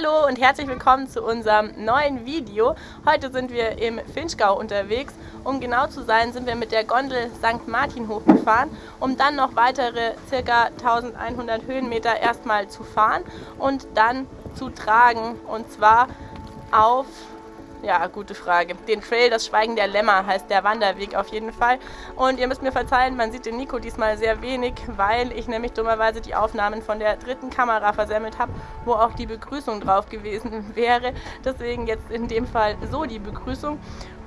Hallo und herzlich willkommen zu unserem neuen Video. Heute sind wir im Finchgau unterwegs. Um genau zu sein, sind wir mit der Gondel St. Martin hochgefahren, um dann noch weitere ca. 1100 Höhenmeter erstmal zu fahren und dann zu tragen. Und zwar auf ja, gute Frage. Den Trail, das Schweigen der Lämmer heißt der Wanderweg auf jeden Fall. Und ihr müsst mir verzeihen, man sieht den Nico diesmal sehr wenig, weil ich nämlich dummerweise die Aufnahmen von der dritten Kamera versemmelt habe, wo auch die Begrüßung drauf gewesen wäre. Deswegen jetzt in dem Fall so die Begrüßung.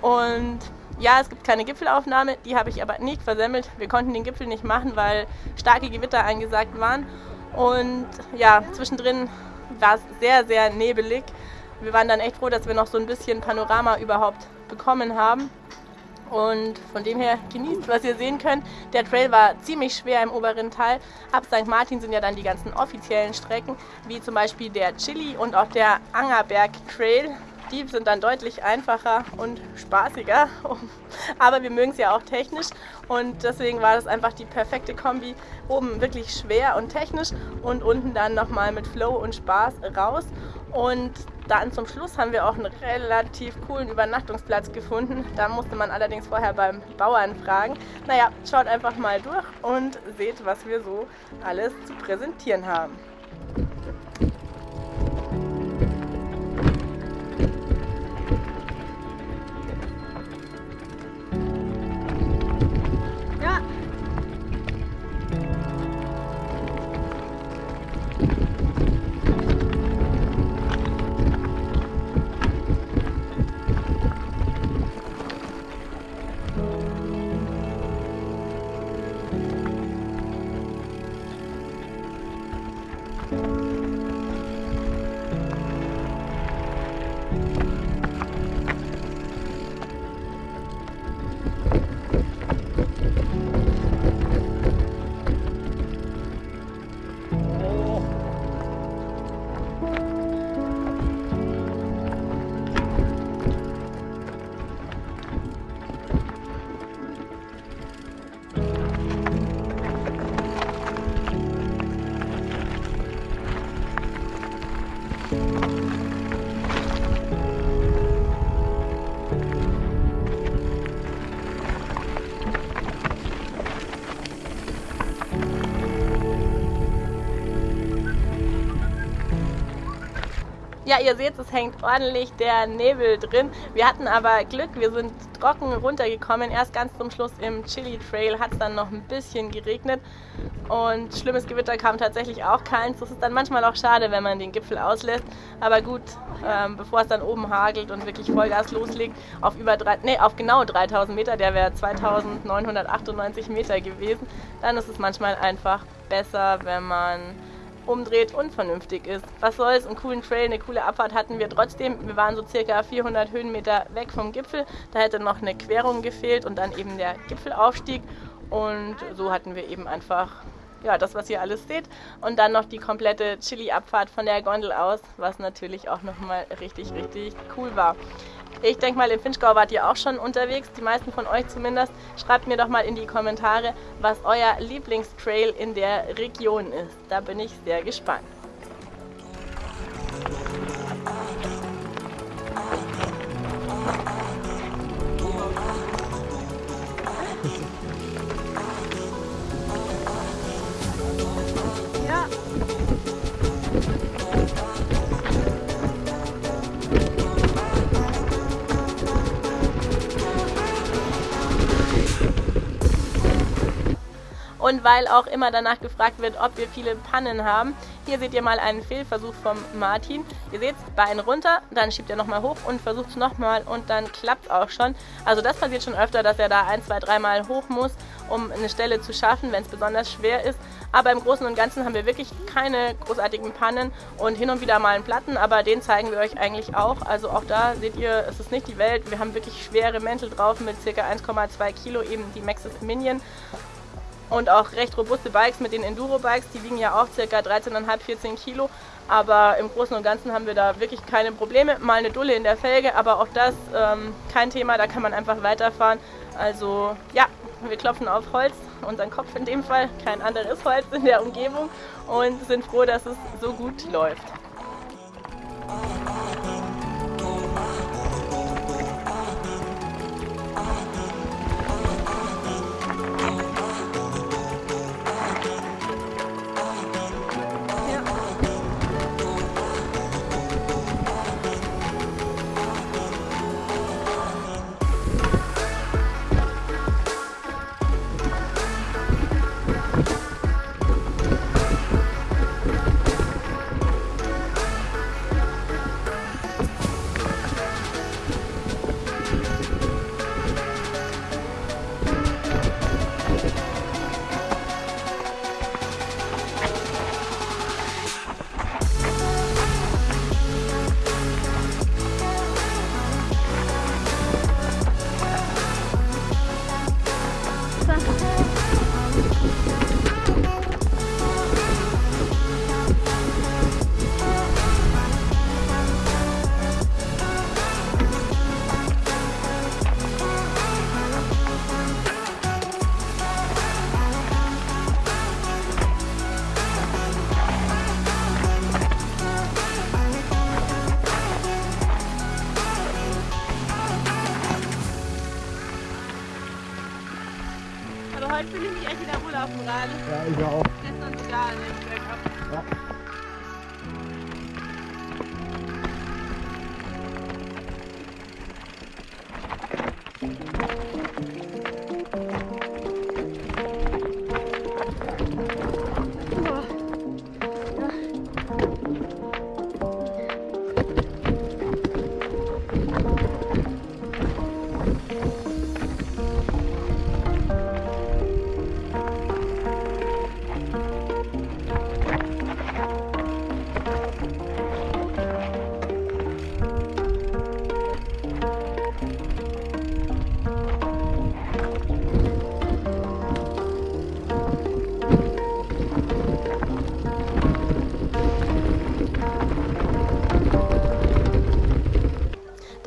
Und ja, es gibt keine Gipfelaufnahme, die habe ich aber nicht versemmelt. Wir konnten den Gipfel nicht machen, weil starke Gewitter angesagt waren. Und ja, zwischendrin war es sehr, sehr nebelig wir waren dann echt froh, dass wir noch so ein bisschen Panorama überhaupt bekommen haben. Und von dem her genießt, was ihr sehen könnt. Der Trail war ziemlich schwer im oberen Teil. Ab St. Martin sind ja dann die ganzen offiziellen Strecken, wie zum Beispiel der Chili und auch der Angerberg Trail. Die sind dann deutlich einfacher und spaßiger. Aber wir mögen es ja auch technisch und deswegen war das einfach die perfekte Kombi. Oben wirklich schwer und technisch und unten dann nochmal mit Flow und Spaß raus. Und dann zum Schluss haben wir auch einen relativ coolen Übernachtungsplatz gefunden. Da musste man allerdings vorher beim Bauern fragen. Naja, schaut einfach mal durch und seht, was wir so alles zu präsentieren haben. Ja, ihr seht, es hängt ordentlich der Nebel drin. Wir hatten aber Glück, wir sind trocken runtergekommen. Erst ganz zum Schluss im Chili Trail hat es dann noch ein bisschen geregnet und schlimmes Gewitter kam tatsächlich auch keins. Das ist dann manchmal auch schade, wenn man den Gipfel auslässt. Aber gut, ähm, bevor es dann oben hagelt und wirklich Vollgas loslegt, auf über drei, nee, auf genau 3000 Meter, der wäre 2998 Meter gewesen, dann ist es manchmal einfach besser, wenn man umdreht und vernünftig ist. Was soll's, einen coolen Trail, eine coole Abfahrt hatten wir trotzdem. Wir waren so circa 400 Höhenmeter weg vom Gipfel. Da hätte noch eine Querung gefehlt und dann eben der Gipfelaufstieg. Und so hatten wir eben einfach ja, das, was ihr alles seht. Und dann noch die komplette Chili-Abfahrt von der Gondel aus, was natürlich auch nochmal richtig, richtig cool war. Ich denke mal, im Finchgau wart ihr auch schon unterwegs, die meisten von euch zumindest. Schreibt mir doch mal in die Kommentare, was euer Lieblingstrail in der Region ist. Da bin ich sehr gespannt. Und weil auch immer danach gefragt wird, ob wir viele Pannen haben. Hier seht ihr mal einen Fehlversuch vom Martin. Ihr seht, Bein runter, dann schiebt er nochmal hoch und versucht es nochmal und dann klappt es auch schon. Also das passiert schon öfter, dass er da ein, zwei, dreimal hoch muss, um eine Stelle zu schaffen, wenn es besonders schwer ist. Aber im Großen und Ganzen haben wir wirklich keine großartigen Pannen und hin und wieder mal einen Platten, aber den zeigen wir euch eigentlich auch. Also auch da seht ihr, es ist nicht die Welt. Wir haben wirklich schwere Mäntel drauf mit ca. 1,2 Kilo, eben die Maxis Minion und auch recht robuste Bikes mit den Enduro-Bikes, die wiegen ja auch ca. 13,5, 14 Kilo. Aber im Großen und Ganzen haben wir da wirklich keine Probleme. Mal eine Dulle in der Felge, aber auch das ähm, kein Thema, da kann man einfach weiterfahren. Also ja, wir klopfen auf Holz, unseren Kopf in dem Fall, kein anderes Holz in der Umgebung und sind froh, dass es so gut läuft.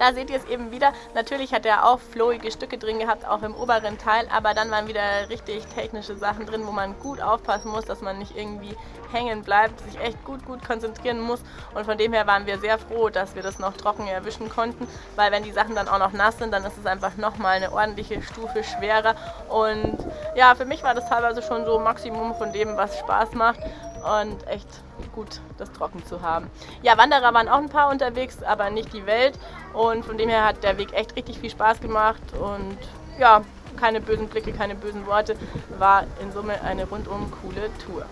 Da seht ihr es eben wieder. Natürlich hat er auch flowige Stücke drin gehabt, auch im oberen Teil, aber dann waren wieder richtig technische Sachen drin, wo man gut aufpassen muss, dass man nicht irgendwie hängen bleibt, sich echt gut, gut konzentrieren muss. Und von dem her waren wir sehr froh, dass wir das noch trocken erwischen konnten, weil wenn die Sachen dann auch noch nass sind, dann ist es einfach nochmal eine ordentliche Stufe schwerer. Und ja, für mich war das teilweise schon so Maximum von dem, was Spaß macht und echt gut, das trocken zu haben. Ja, Wanderer waren auch ein paar unterwegs, aber nicht die Welt und von dem her hat der Weg echt richtig viel Spaß gemacht und ja, keine bösen Blicke, keine bösen Worte, war in Summe eine rundum coole Tour.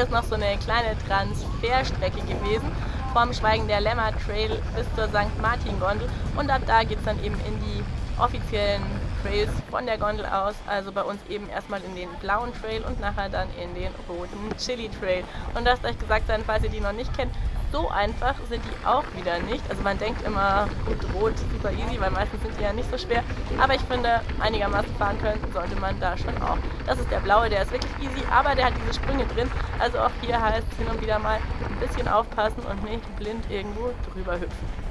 Hier ist noch so eine kleine Transferstrecke gewesen vom Schweigen der Lämmer Trail bis zur St. Martin Gondel und ab da geht es dann eben in die offiziellen Trails von der Gondel aus. Also bei uns eben erstmal in den blauen Trail und nachher dann in den roten Chili Trail. Und lasst euch gesagt sein, falls ihr die noch nicht kennt, so einfach sind die auch wieder nicht. Also man denkt immer, gut, rot, super easy, weil meistens sind die ja nicht so schwer. Aber ich finde, einigermaßen fahren können sollte man da schon auch. Das ist der blaue, der ist wirklich easy, aber der hat diese Sprünge drin. Also auch hier heißt es hin und wieder mal ein bisschen aufpassen und nicht blind irgendwo drüber hüpfen.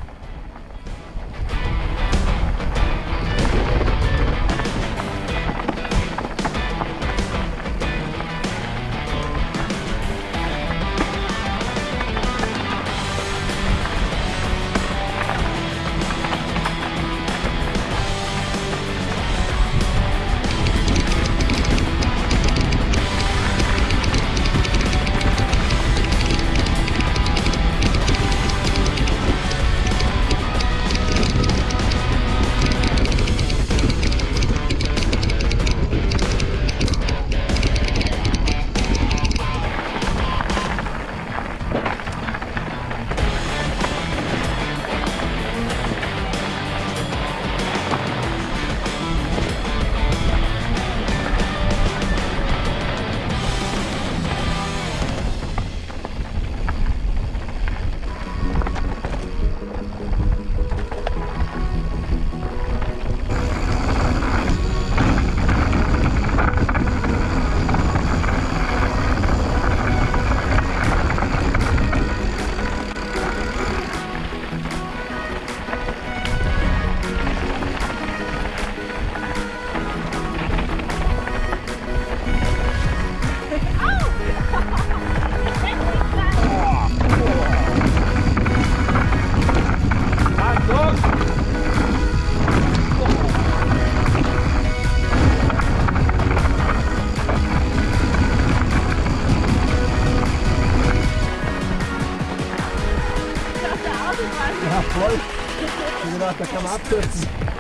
Da kann man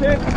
shit.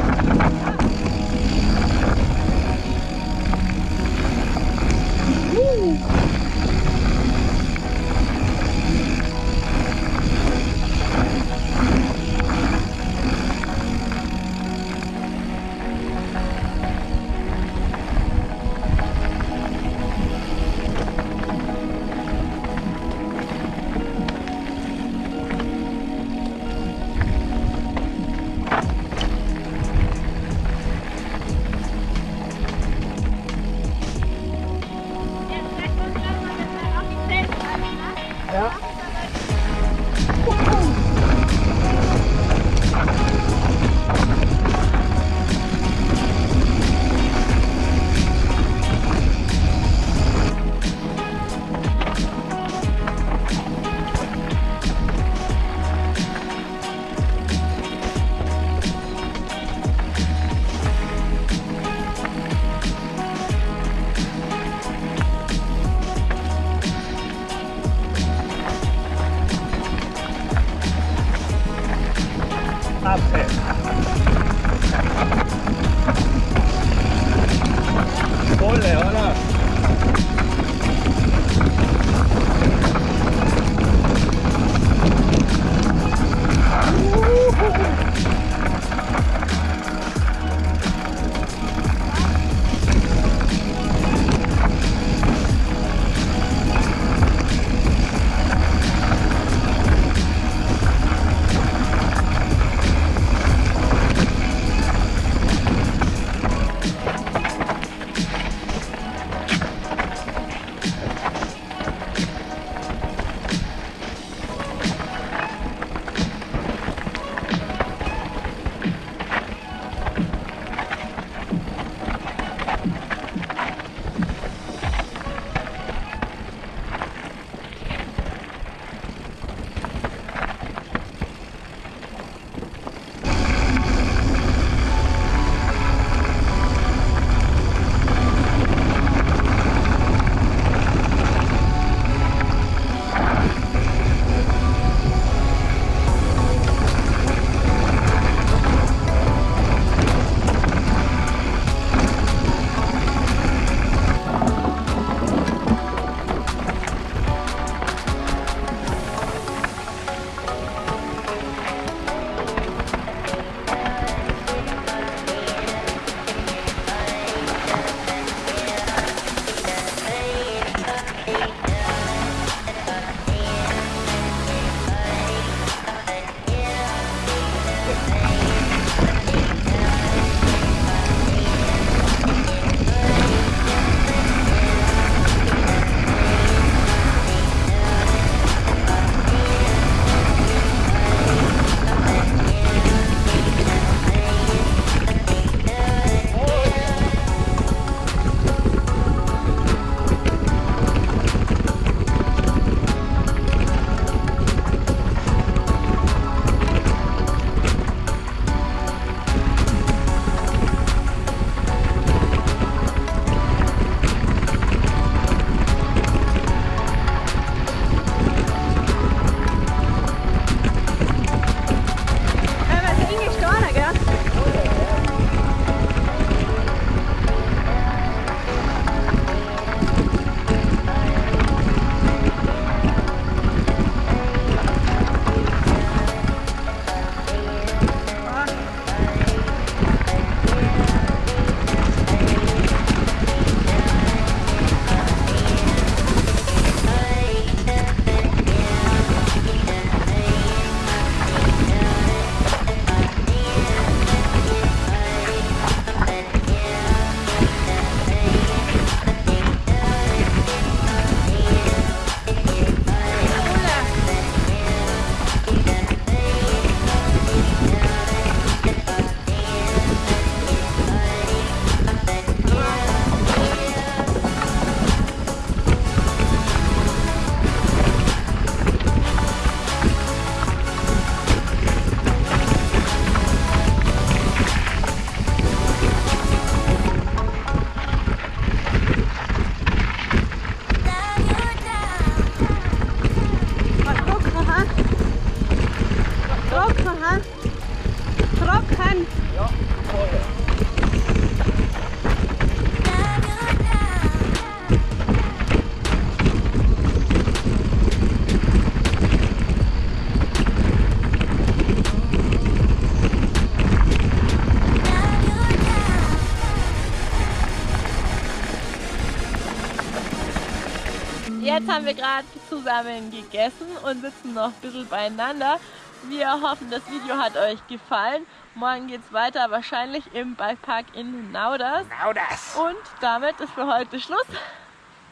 Haben wir gerade zusammen gegessen und sitzen noch ein bisschen beieinander. Wir hoffen, das Video hat euch gefallen. Morgen geht es weiter, wahrscheinlich im Bikepark in Nauders. Nauders! Und damit ist für heute Schluss.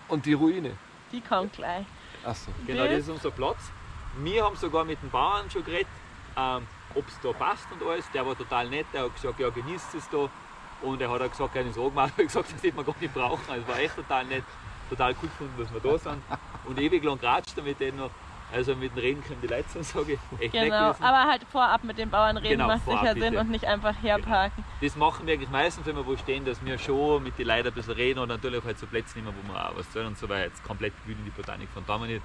Und die Ruine. Die kommt gleich. Achso. Genau, das ist unser Platz. Wir haben sogar mit den Bauern schon geredet, ähm, ob es da passt und alles. Der war total nett, der hat gesagt, ja genießt es da. Und er hat auch gesagt, keine Sorgen machen, er hat gesagt, das hätte man gar nicht brauchen. Also war echt total nett, total cool gefunden, dass wir da sind. Und ewig lang geratscht mit denen noch. Also mit dem Reden können die Leute sagen, sage ich. Echt Genau, aber halt vorab mit den Bauern reden Genau, macht sicher Sinn bitte. und nicht einfach herparken. Das machen wir eigentlich meistens, wenn wir wo stehen, dass wir schon mit den Leuten ein bisschen reden und natürlich halt so Plätze nehmen, wo wir auch was sollen und so weiter. Jetzt komplett wühlen die Botanik von da nicht.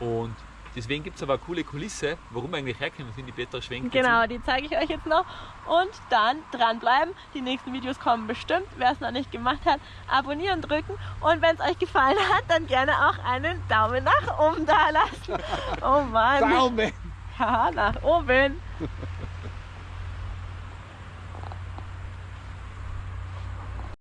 Und deswegen gibt es aber eine coole Kulisse, warum wir eigentlich herkommen, sind die Petra schwenkt. Genau, die zeige ich euch jetzt noch. Und dann dranbleiben. Die nächsten Videos kommen bestimmt. Wer es noch nicht gemacht hat, abonnieren drücken. Und wenn es euch gefallen hat, dann gerne auch einen Daumen nach oben da lassen. Oh Mann. Daumen! Ja, nach oben.